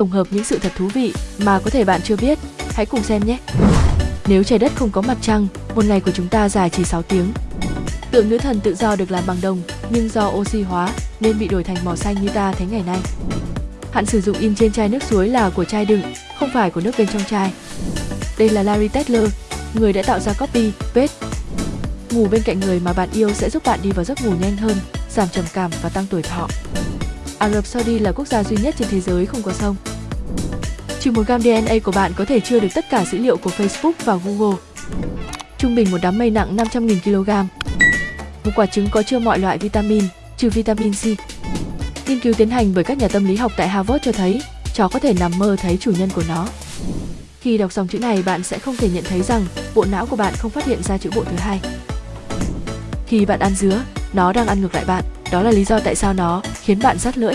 tổng hợp những sự thật thú vị mà có thể bạn chưa biết. Hãy cùng xem nhé! Nếu trái đất không có mặt trăng, một ngày của chúng ta dài chỉ 6 tiếng. Tượng nữ thần tự do được làm bằng đồng, nhưng do oxy hóa nên bị đổi thành màu xanh như ta thấy ngày nay. Hạn sử dụng in trên chai nước suối là của chai đựng, không phải của nước bên trong chai. Đây là Larry Tesler, người đã tạo ra copy, paste. Ngủ bên cạnh người mà bạn yêu sẽ giúp bạn đi vào giấc ngủ nhanh hơn, giảm trầm cảm và tăng tuổi thọ. Ả Rập Saudi là quốc gia duy nhất trên thế giới không có sông. Chỉ một gam DNA của bạn có thể chưa được tất cả dữ liệu của Facebook và Google. Trung bình một đám mây nặng 500.000 kg. Một quả trứng có chứa mọi loại vitamin, trừ vitamin C. Nghiên cứu tiến hành bởi các nhà tâm lý học tại Harvard cho thấy chó có thể nằm mơ thấy chủ nhân của nó. Khi đọc dòng chữ này bạn sẽ không thể nhận thấy rằng bộ não của bạn không phát hiện ra chữ bộ thứ hai. Khi bạn ăn dứa, nó đang ăn ngược lại bạn. Đó là lý do tại sao nó khiến bạn rát lưỡi.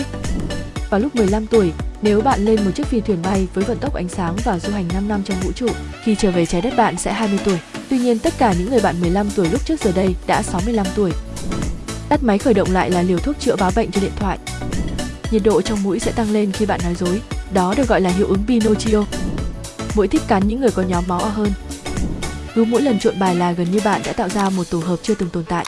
Vào lúc 15 tuổi, nếu bạn lên một chiếc phi thuyền bay với vận tốc ánh sáng và du hành 5 năm trong vũ trụ, khi trở về trái đất bạn sẽ 20 tuổi. Tuy nhiên tất cả những người bạn 15 tuổi lúc trước giờ đây đã 65 tuổi. Tắt máy khởi động lại là liều thuốc chữa báo bệnh cho điện thoại. Nhiệt độ trong mũi sẽ tăng lên khi bạn nói dối. Đó được gọi là hiệu ứng Pinocchio. Mũi thích cắn những người có nhóm máu O hơn. Cứ mỗi lần trộn bài là gần như bạn đã tạo ra một tổ hợp chưa từng tồn tại.